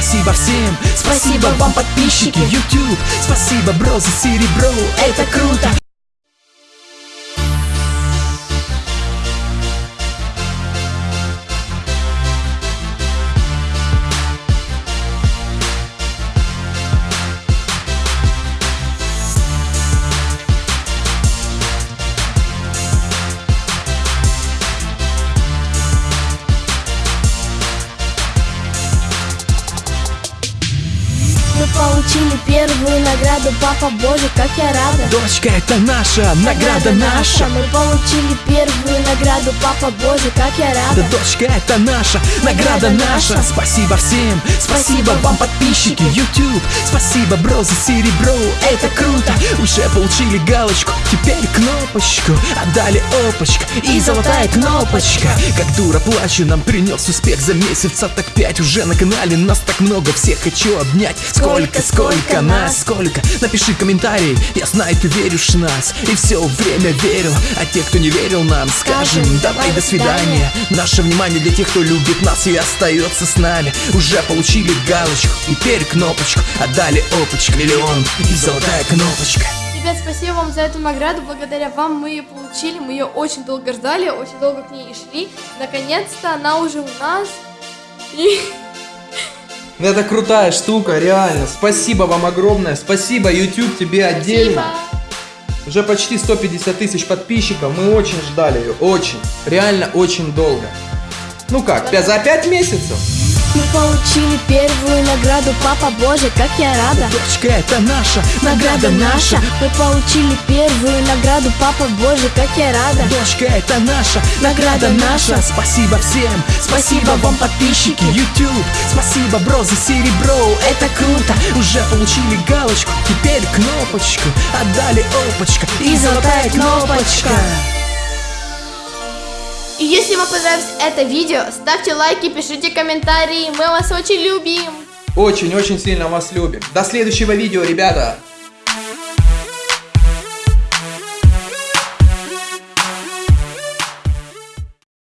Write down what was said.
Спасибо всем, спасибо вам, подписчики. YouTube Спасибо, бро, за серебро, это круто получили первую награду, папа боже, как я рада. Дочка, это наша, награда наша. Мы получили первую награду, папа боже, как я Да, рада дочка, это наша, награда наша. Спасибо всем, спасибо вам, подписчики YouTube. Спасибо, бро, за серебро, это круто. Уже получили галочку, теперь кнопочку. Отдали опочка и золотая кнопочка. Как дура плачу, нам принес успех за месяца Так пять уже на канале, нас так много, всех. Хочу обнять. Сколько, сколько нас, сколько Напиши комментарий, я знаю, ты веришь в нас. И все время верю, а те, кто не верил нам, скажем Давай, до свидания Наше внимание для тех, кто любит нас и остается с нами. Уже получили галочку, теперь кнопочку. Отдали опочку, миллион и золотая кнопочка. Ребят, спасибо вам за эту награду. Благодаря вам мы ее получили. Мы ее очень долго ждали, очень долго к ней и шли. Наконец-то она уже у нас. И Это крутая штука, реально. Спасибо вам огромное. Спасибо, YouTube, тебе отдельно. спасибо. Уже почти 150 тысяч подписчиков. Мы очень ждали ее. Очень. Реально очень долго. Ну как, за 5 месяцев? Мы получили награду, папа боже, как я рада. Дочка, это наша, награда наша. Мы получили первую награду, папа боже, как я рада. Дочка, это наша, награда наша. Спасибо всем, спасибо вам, подписчики YouTube. Спасибо, бро, за серебро, это круто. Уже получили галочку, теперь кнопочку. Отдали опочка и золотая кнопочка. И если вам понравилось это видео, ставьте лайки, пишите комментарии. Мы вас очень любим. Очень-очень сильно вас любим. До следующего видео, ребята.